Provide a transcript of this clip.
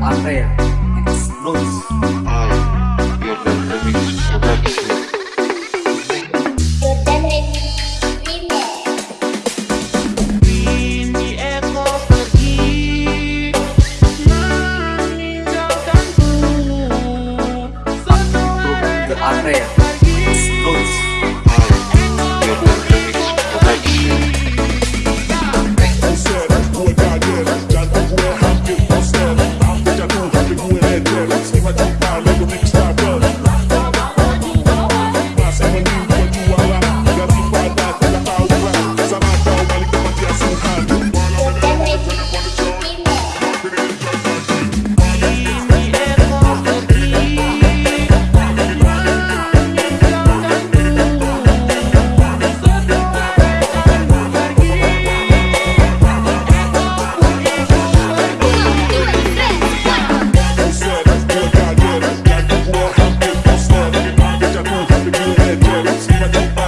apa ya remix. Mueve el